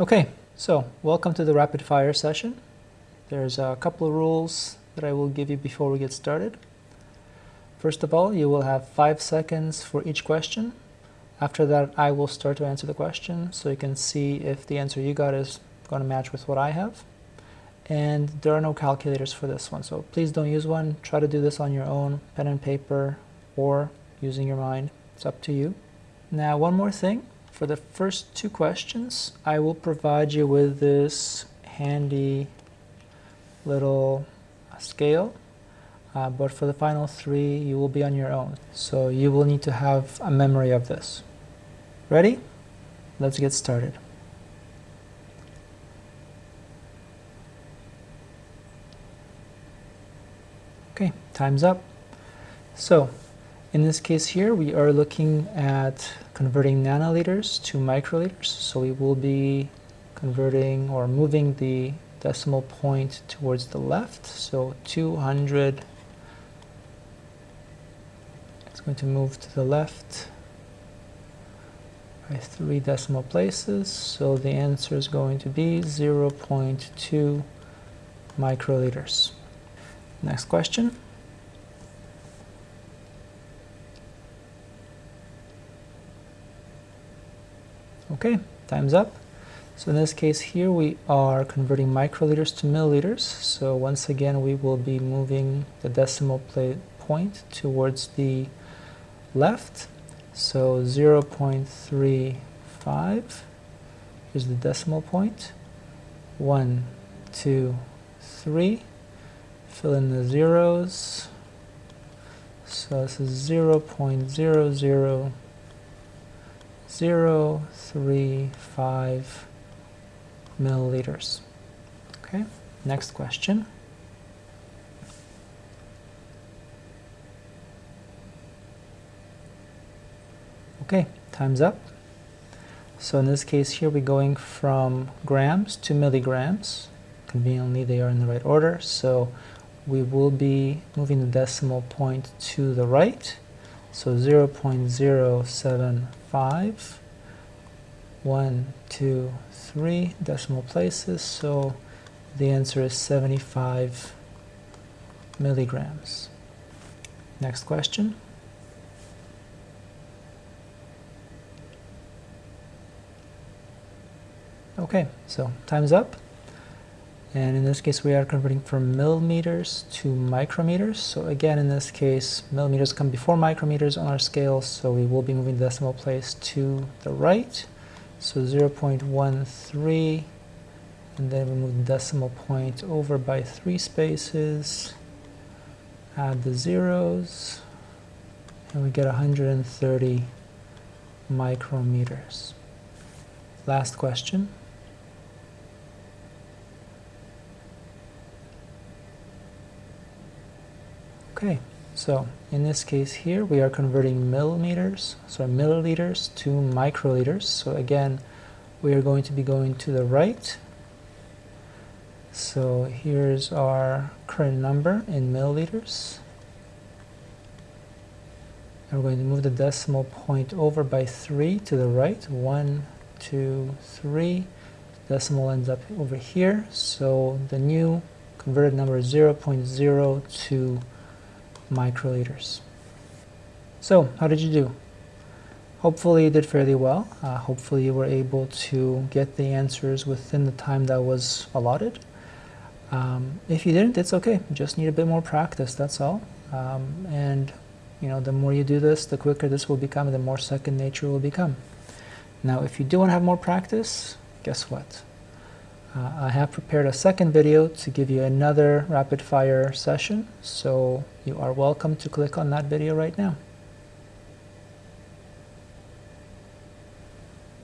Okay, so welcome to the rapid fire session. There's a couple of rules that I will give you before we get started. First of all, you will have five seconds for each question. After that, I will start to answer the question so you can see if the answer you got is going to match with what I have. And there are no calculators for this one, so please don't use one. Try to do this on your own, pen and paper, or using your mind. It's up to you. Now, one more thing. For the first two questions, I will provide you with this handy little scale. Uh, but for the final three, you will be on your own. So you will need to have a memory of this. Ready? Let's get started. Okay, time's up. So in this case here, we are looking at converting nanoliters to microliters. So we will be converting or moving the decimal point towards the left. So 200 it's going to move to the left by three decimal places. So the answer is going to be 0.2 microliters. Next question. Okay, time's up. So in this case here we are converting microliters to milliliters. So once again we will be moving the decimal point towards the left. So 0.35 is the decimal point. One, two, three. Fill in the zeros. So this is 0 0.00 zero three five milliliters. Okay, next question. Okay, time's up. So in this case here we're going from grams to milligrams. Conveniently they are in the right order. So we will be moving the decimal point to the right. So 0.075, 1, 2, 3 decimal places. So the answer is 75 milligrams. Next question. Okay, so time's up. And in this case, we are converting from millimeters to micrometers. So again, in this case, millimeters come before micrometers on our scale, so we will be moving the decimal place to the right. So 0.13, and then we move the decimal point over by three spaces, add the zeros, and we get 130 micrometers. Last question. Okay, so in this case here we are converting millimeters, so milliliters to microliters. So again, we are going to be going to the right. So here's our current number in milliliters. And we're going to move the decimal point over by 3 to the right. 1, 2, 3. Decimal ends up over here. So the new converted number is 0.02 microliters. So, how did you do? Hopefully you did fairly well. Uh, hopefully you were able to get the answers within the time that was allotted. Um, if you didn't, it's okay. You just need a bit more practice, that's all. Um, and you know, the more you do this, the quicker this will become, the more second nature will become. Now, if you do want to have more practice, guess what? Uh, I have prepared a second video to give you another rapid fire session, so you are welcome to click on that video right now.